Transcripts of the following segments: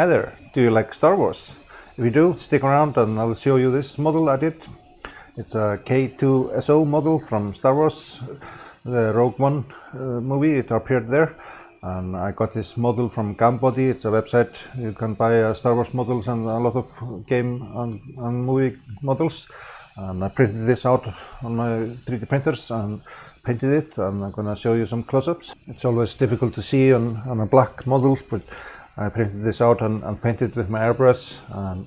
Hi there, do you like Star Wars? If you do, stick around and I'll show you this model I did. It's a K2SO model from Star Wars, the Rogue One uh, movie, it appeared there. And I got this model from Gambody, it's a website you can buy uh, Star Wars models and a lot of game and, and movie models. And I printed this out on my 3D printers and painted it and I'm gonna show you some close-ups. It's always difficult to see on, on a black model, but I printed this out and, and painted with my airbrush and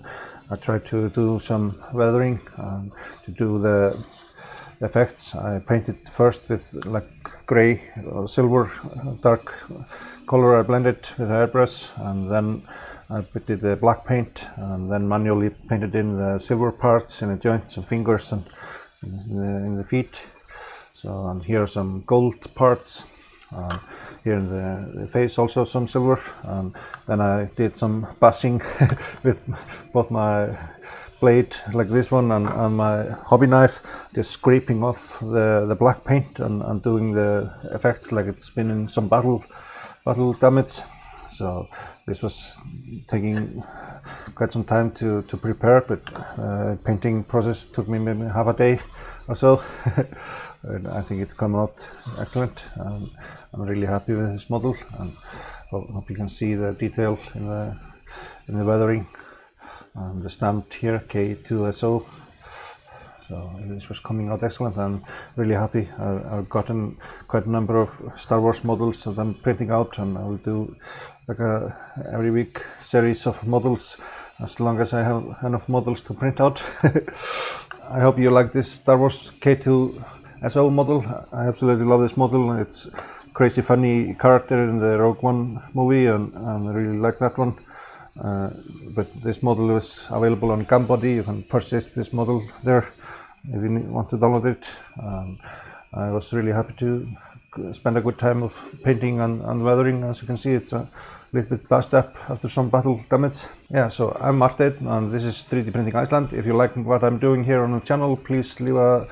I tried to do some weathering and to do the effects. I painted first with like grey or silver uh, dark color I blended with airbrush and then I put the black paint and then manually painted in the silver parts in the joints and fingers and in the, in the feet. So and here are some gold parts uh, here in the, the, face also some silver. And then I did some bussing with both my blade like this one and, and, my hobby knife just scraping off the, the black paint and, and doing the effects like it's been in some battle battle damage so this was taking quite some time to, to prepare but uh, painting process took me maybe half a day or so. I think it's come out excellent. Um, I'm really happy with this model and hope you can see the detail in the in the weathering. And the stamped here K2SO so this was coming out excellent. I'm really happy. I, have gotten quite a number of Star Wars models that I'm printing out and I will do like a every week series of models as long as I have enough models to print out. I hope you like this Star Wars K2SO model. I absolutely love this model. It's crazy funny character in the Rogue One movie and, and I really like that one. Uh, but this model is available on Gambody. You can purchase this model there if you want to download it. Um, I was really happy to spend a good time of painting and, and weathering. As you can see, it's a little bit fast up after some battle damage. Yeah, so I'm Martin and this is 3D Printing Iceland. If you like what I'm doing here on the channel, please leave a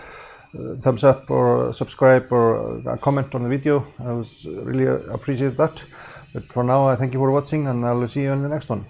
uh, thumbs up or subscribe or a comment on the video. I was really appreciate that. But for now, I thank you for watching and I'll see you in the next one.